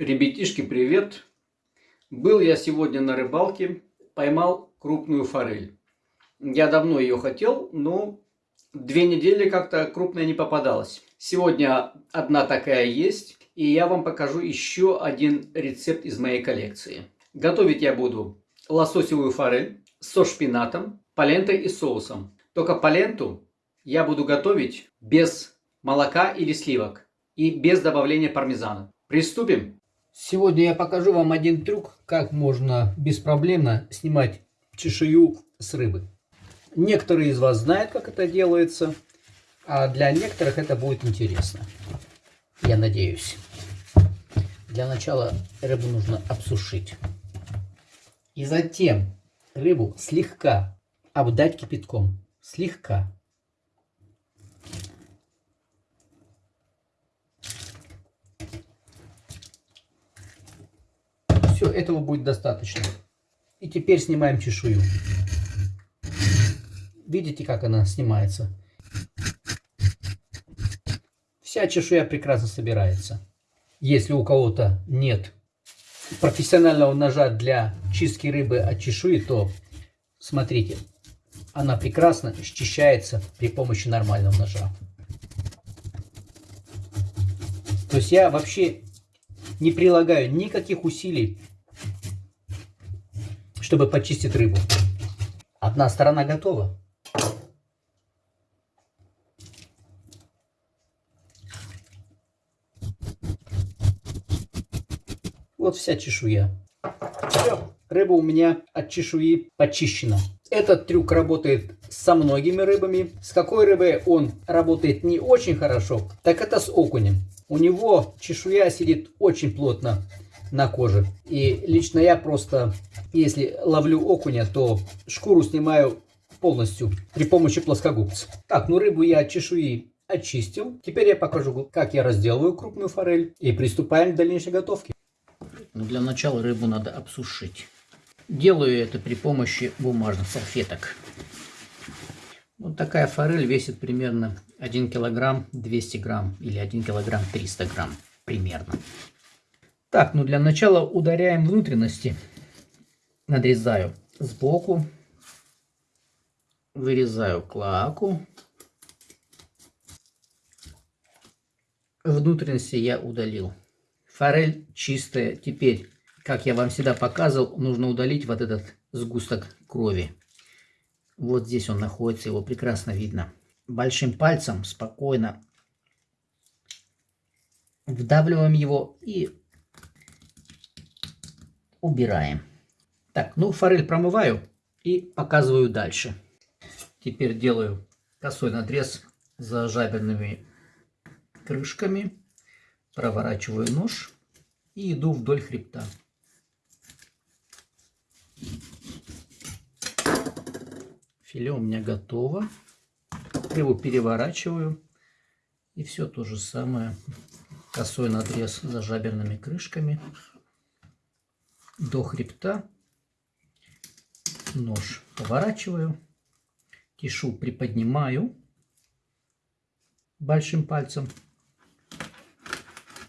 Ребятишки, привет! Был я сегодня на рыбалке, поймал крупную форель. Я давно ее хотел, но две недели как-то крупная не попадалась. Сегодня одна такая есть, и я вам покажу еще один рецепт из моей коллекции. Готовить я буду лососевую форель со шпинатом, палентой и соусом. Только паленту я буду готовить без молока или сливок и без добавления пармезана. Приступим! Сегодня я покажу вам один трюк, как можно беспроблемно снимать чешую с рыбы. Некоторые из вас знают, как это делается, а для некоторых это будет интересно. Я надеюсь. Для начала рыбу нужно обсушить. И затем рыбу слегка обдать кипятком. Слегка. Все, этого будет достаточно. И теперь снимаем чешую. Видите, как она снимается? Вся чешуя прекрасно собирается. Если у кого-то нет профессионального ножа для чистки рыбы от чешуи, то смотрите, она прекрасно счищается при помощи нормального ножа. То есть я вообще не прилагаю никаких усилий чтобы почистить рыбу. Одна сторона готова. Вот вся чешуя. Все, рыба у меня от чешуи почищена. Этот трюк работает со многими рыбами. С какой рыбой он работает не очень хорошо, так это с окунем. У него чешуя сидит очень плотно на коже. И лично я просто, если ловлю окуня, то шкуру снимаю полностью при помощи плоскогубца. Так, ну рыбу я от чешуи очистил. Теперь я покажу, как я разделываю крупную форель. И приступаем к дальнейшей готовке. Но для начала рыбу надо обсушить. Делаю это при помощи бумажных салфеток. Вот такая форель весит примерно 1 килограмм 200 грамм или 1 килограмм 300 грамм примерно. Так, ну для начала ударяем внутренности. Надрезаю сбоку. Вырезаю клаку. Внутренности я удалил. Форель чистая. Теперь, как я вам всегда показывал, нужно удалить вот этот сгусток крови. Вот здесь он находится, его прекрасно видно. Большим пальцем спокойно вдавливаем его и убираем. Так, ну форель промываю и показываю дальше. Теперь делаю косой надрез за жаберными крышками. Проворачиваю нож и иду вдоль хребта. Филе у меня готово. Его переворачиваю. И все то же самое. Косой надрез за жаберными крышками до хребта. Нож поворачиваю. Тишу приподнимаю большим пальцем.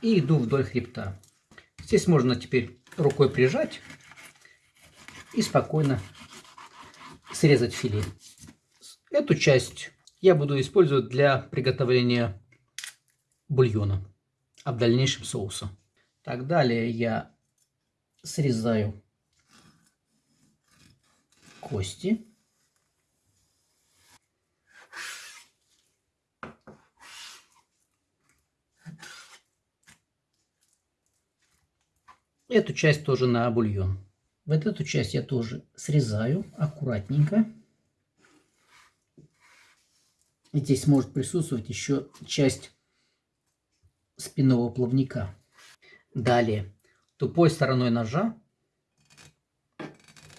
И иду вдоль хребта. Здесь можно теперь рукой прижать и спокойно срезать филе. Эту часть я буду использовать для приготовления бульона, а в дальнейшем соуса. Так, далее я срезаю кости. Эту часть тоже на бульон. Вот эту часть я тоже срезаю аккуратненько. Здесь может присутствовать еще часть спинного плавника. Далее тупой стороной ножа.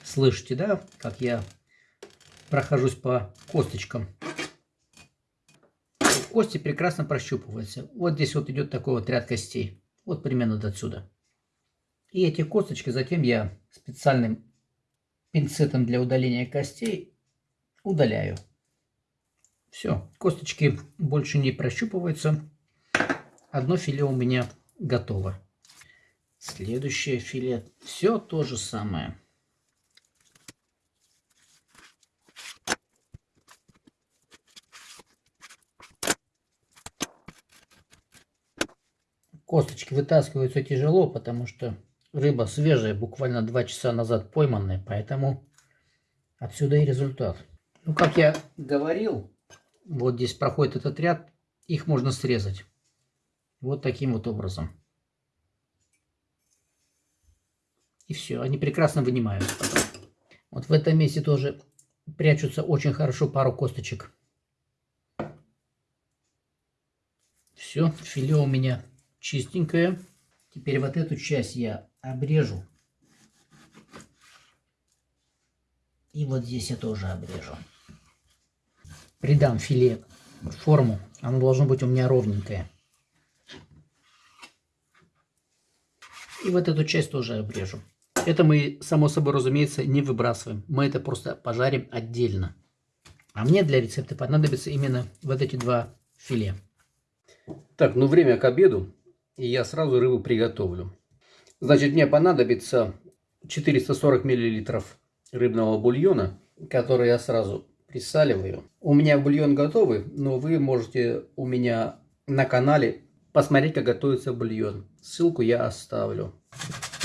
Слышите, да, как я прохожусь по косточкам. Кости прекрасно прощупываются. Вот здесь вот идет такой вот ряд костей. Вот примерно до отсюда. И эти косточки затем я специальным пинцетом для удаления костей удаляю. Все, косточки больше не прощупываются. Одно филе у меня готово. Следующее филе. Все то же самое. Косточки вытаскиваются тяжело, потому что рыба свежая, буквально два часа назад пойманная, поэтому отсюда и результат. Ну, как я говорил, вот здесь проходит этот ряд, их можно срезать. Вот таким вот образом. И все, они прекрасно вынимаются потом. Вот в этом месте тоже прячутся очень хорошо пару косточек. Все, филе у меня чистенькое. Теперь вот эту часть я обрежу. И вот здесь я тоже обрежу. Придам филе форму. Оно должно быть у меня ровненькое. И вот эту часть тоже обрежу. Это мы, само собой разумеется, не выбрасываем. Мы это просто пожарим отдельно. А мне для рецепта понадобится именно вот эти два филе. Так, ну время к обеду и я сразу рыбу приготовлю. Значит, мне понадобится 440 миллилитров рыбного бульона, который я сразу присаливаю. У меня бульон готовый, но вы можете у меня на канале посмотреть, как готовится бульон. Ссылку я оставлю.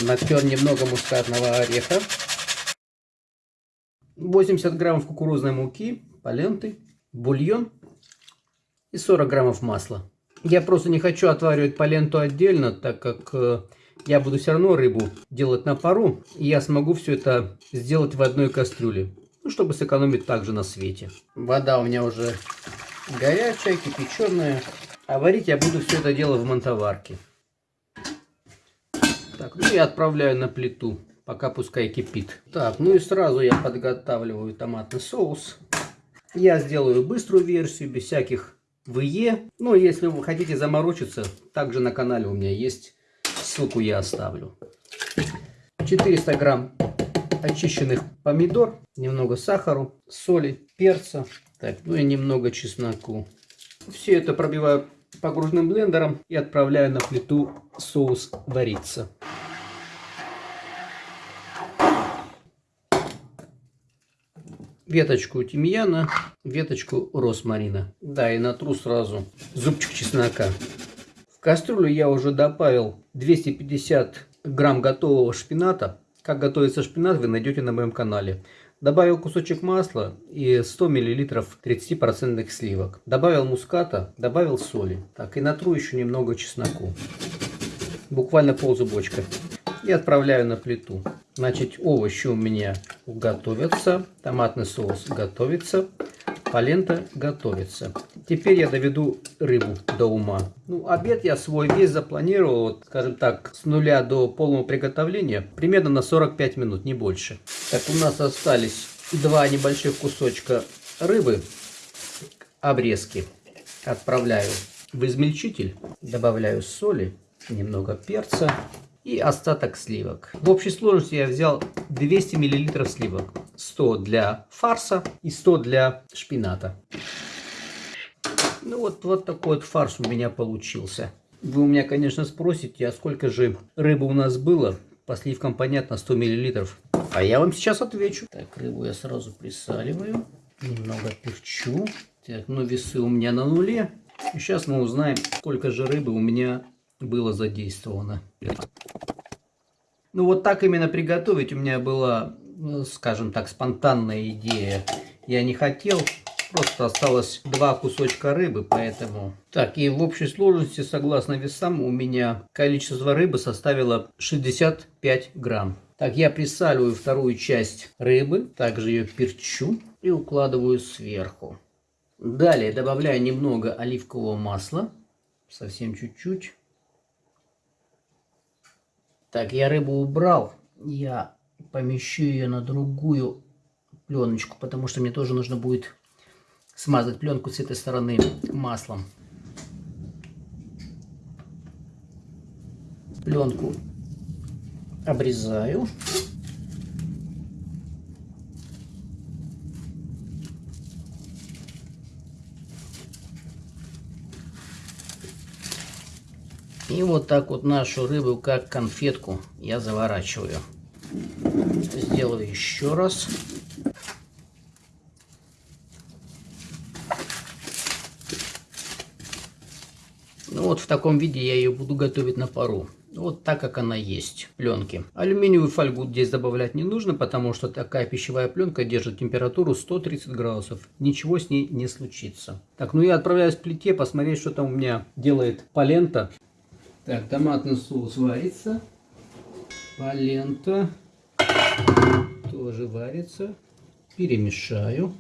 Натер немного мускатного ореха. 80 граммов кукурузной муки, поленты, бульон и 40 граммов масла. Я просто не хочу отваривать поленту отдельно, так как э, я буду все равно рыбу делать на пару. И я смогу все это сделать в одной кастрюле. Ну, чтобы сэкономить также на свете. Вода у меня уже горячая, кипяченая. А варить я буду все это дело в мантоварке. Так, ну и отправляю на плиту, пока пускай кипит. Так, ну и сразу я подготавливаю томатный соус. Я сделаю быструю версию, без всяких в ИЕ. Ну, если вы хотите заморочиться, также на канале у меня есть. Ссылку я оставлю. 400 грамм очищенных помидор, немного сахару, соли, перца, так, ну и немного чесноку. Все это пробиваю погружным блендером и отправляю на плиту соус вариться. веточку тимьяна, веточку росмарина. Да, и натру сразу зубчик чеснока. В кастрюлю я уже добавил 250 грамм готового шпината. Как готовится шпинат, вы найдете на моем канале. Добавил кусочек масла и 100 мл 30% сливок. Добавил муската, добавил соли. Так, и натру еще немного чесноку. Буквально пол зубочка. И отправляю на плиту. Значит, овощи у меня готовятся, томатный соус готовится, полента готовится. Теперь я доведу рыбу до ума. Ну, обед я свой весь запланировал, вот, скажем так, с нуля до полного приготовления, примерно на 45 минут, не больше. Так, у нас остались два небольших кусочка рыбы, обрезки. Отправляю в измельчитель, добавляю соли, немного перца и остаток сливок. В общей сложности я взял 200 мл сливок. 100 для фарса и 100 для шпината. Ну вот, вот такой вот фарс у меня получился. Вы у меня, конечно, спросите, а сколько же рыбы у нас было? По сливкам понятно, 100 мл. А я вам сейчас отвечу. Так, рыбу я сразу присаливаю. Немного перчу. Так, ну весы у меня на нуле. И сейчас мы узнаем, сколько же рыбы у меня было задействовано. Ну вот так именно приготовить у меня была, ну, скажем так, спонтанная идея. Я не хотел, просто осталось два кусочка рыбы, поэтому... Так, и в общей сложности, согласно весам, у меня количество рыбы составило 65 грамм. Так, я присаливаю вторую часть рыбы, также ее перчу и укладываю сверху. Далее добавляю немного оливкового масла, совсем чуть-чуть. Так, я рыбу убрал. Я помещу ее на другую пленочку, потому что мне тоже нужно будет смазать пленку с этой стороны маслом. Пленку обрезаю. И вот так вот нашу рыбу, как конфетку, я заворачиваю. Сделаю еще раз. Вот в таком виде я ее буду готовить на пару. Вот так, как она есть, пленки. Алюминиевую фольгу здесь добавлять не нужно, потому что такая пищевая пленка держит температуру 130 градусов. Ничего с ней не случится. Так, ну я отправляюсь к плите, посмотреть, что там у меня делает полента. Так, томатный соус варится. Полента тоже варится. Перемешаю.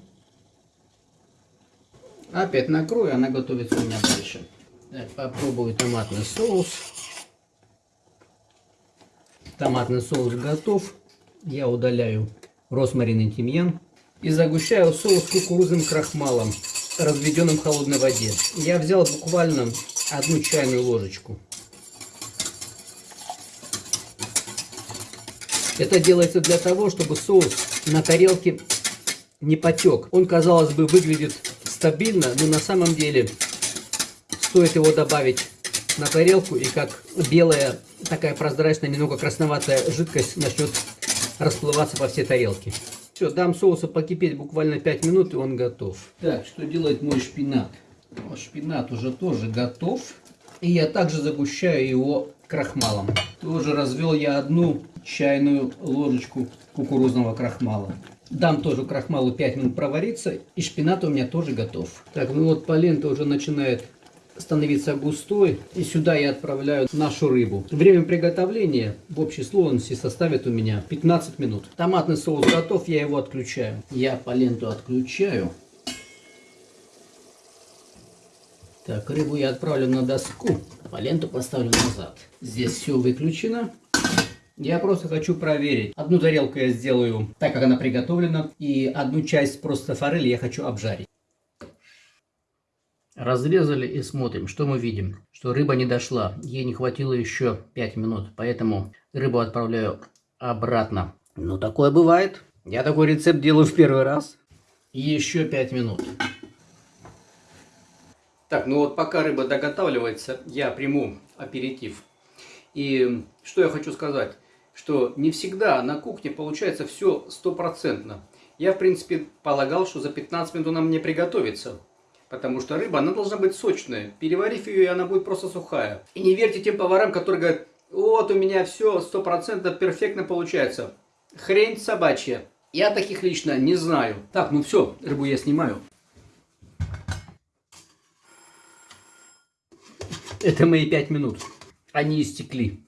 Опять накрою, она готовится у меня дальше. Так, попробую томатный соус. Томатный соус готов. Я удаляю розмарин и тимьян. И загущаю соус кукурузным крахмалом, разведенным в холодной воде. Я взял буквально одну чайную ложечку. Это делается для того, чтобы соус на тарелке не потек. Он, казалось бы, выглядит стабильно, но на самом деле стоит его добавить на тарелку, и как белая, такая прозрачная, немного красноватая жидкость начнет расплываться по всей тарелке. Все, дам соусу покипеть буквально 5 минут, и он готов. Так, что делает мой шпинат? О, шпинат уже тоже готов. И я также загущаю его крахмалом. Тоже развел я одну чайную ложечку кукурузного крахмала. Дам тоже крахмалу 5 минут провариться, и шпинат у меня тоже готов. Так, ну вот полента уже начинает становиться густой. И сюда я отправляю нашу рыбу. Время приготовления в общей сложности составит у меня 15 минут. Томатный соус готов, я его отключаю. Я поленту отключаю. Так, рыбу я отправлю на доску, а ленту поставлю назад. Здесь все выключено. Я просто хочу проверить. Одну тарелку я сделаю так, как она приготовлена, и одну часть просто форели я хочу обжарить. Разрезали и смотрим, что мы видим. Что рыба не дошла, ей не хватило еще 5 минут, поэтому рыбу отправляю обратно. Ну, такое бывает. Я такой рецепт делаю в первый раз. Еще 5 минут. Так, ну вот пока рыба доготавливается, я приму аперитив. И что я хочу сказать, что не всегда на кухне получается все стопроцентно. Я, в принципе, полагал, что за 15 минут она мне приготовится. Потому что рыба, она должна быть сочная. Переварив ее, она будет просто сухая. И не верьте тем поварам, которые говорят, вот у меня все 100% перфектно получается. Хрень собачья. Я таких лично не знаю. Так, ну все, рыбу я снимаю. Это мои пять минут. Они истекли.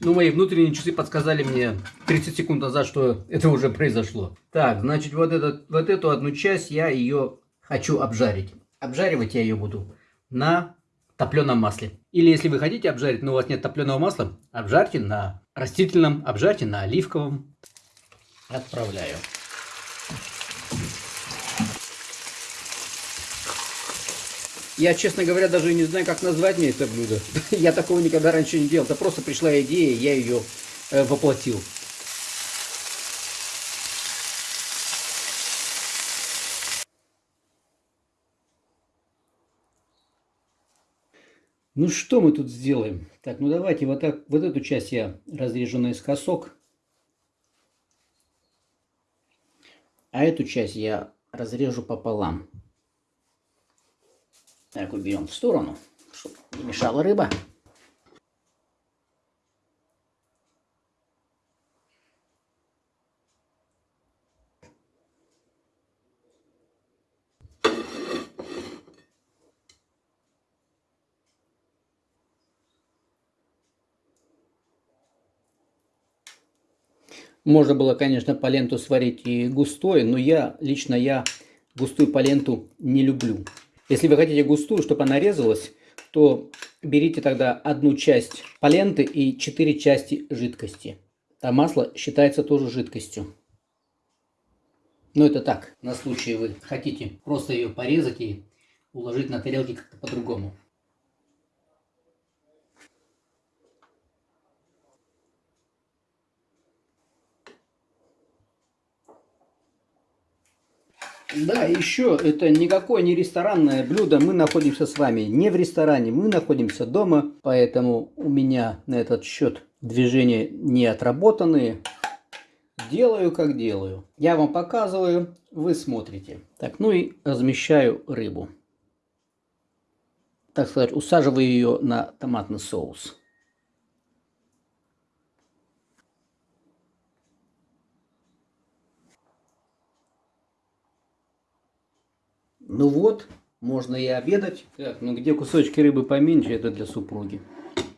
Ну, мои внутренние часы подсказали мне 30 секунд назад, что это уже произошло. Так, значит, вот, этот, вот эту одну часть я ее хочу обжарить. Обжаривать я ее буду на топленом масле. Или если вы хотите обжарить, но у вас нет топленого масла, обжарьте на растительном, обжарьте на оливковом. Отправляю. Я, честно говоря, даже не знаю, как назвать мне это блюдо. Я такого никогда раньше не делал. Это просто пришла идея, я ее э, воплотил. Ну что мы тут сделаем? Так, ну давайте вот, так, вот эту часть я разрежу наискосок. А эту часть я разрежу пополам. Так, уберем в сторону, чтобы не мешала рыба. Можно было, конечно, поленту сварить и густой, но я, лично я густую поленту не люблю. Если вы хотите густую, чтобы она резалась, то берите тогда одну часть поленты и 4 части жидкости. А масло считается тоже жидкостью. Но это так, на случай вы хотите просто ее порезать и уложить на тарелке как-то по-другому. Да, еще это никакое не ресторанное блюдо. Мы находимся с вами не в ресторане, мы находимся дома. Поэтому у меня на этот счет движения не отработанные. Делаю как делаю. Я вам показываю, вы смотрите. Так, ну и размещаю рыбу. Так сказать, усаживаю ее на томатный соус. Ну вот, можно и обедать. Так, ну где кусочки рыбы поменьше, это для супруги.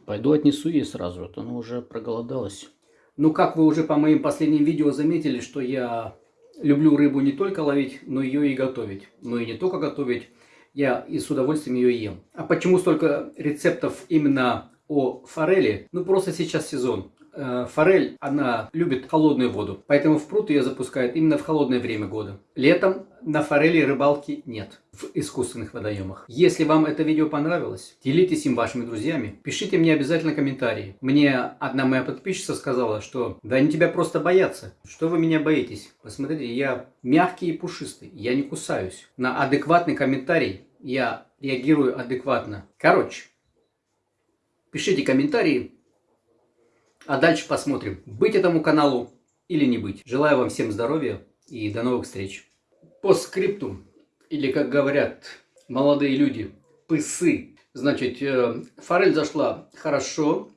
Пойду отнесу ей сразу, а то она уже проголодалась. Ну, как вы уже по моим последним видео заметили, что я люблю рыбу не только ловить, но ее и готовить. Но и не только готовить, я и с удовольствием ее ем. А почему столько рецептов именно о форели? Ну, просто сейчас сезон. Э, форель, она любит холодную воду, поэтому в пруд ее запускают именно в холодное время года. Летом на форели рыбалки нет в искусственных водоемах. Если вам это видео понравилось, делитесь им вашими друзьями, пишите мне обязательно комментарии. Мне одна моя подписчица сказала, что да они тебя просто боятся. Что вы меня боитесь? Посмотрите, я мягкий и пушистый, я не кусаюсь. На адекватный комментарий я реагирую адекватно. Короче, пишите комментарии, а дальше посмотрим, быть этому каналу или не быть. Желаю вам всем здоровья и до новых встреч. По скрипту, или как говорят молодые люди, пысы. Значит, э, форель зашла хорошо.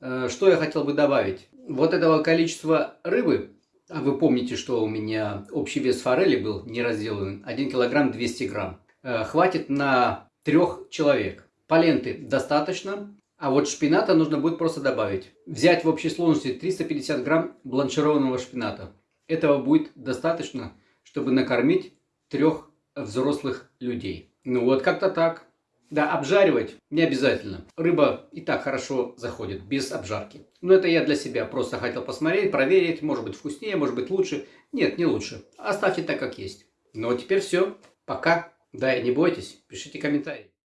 Э, что я хотел бы добавить? Вот этого количества рыбы, а вы помните, что у меня общий вес форели был не разделан, 1 килограмм 200 грамм. Э, хватит на трех человек. Поленты достаточно, а вот шпината нужно будет просто добавить. Взять в общей сложности 350 грамм бланшированного шпината. Этого будет достаточно, чтобы накормить трех взрослых людей. Ну вот как-то так. Да, обжаривать не обязательно. Рыба и так хорошо заходит, без обжарки. Но это я для себя просто хотел посмотреть, проверить. Может быть вкуснее, может быть лучше. Нет, не лучше. Оставьте так, как есть. Ну а теперь все. Пока. Да, и не бойтесь, пишите комментарии.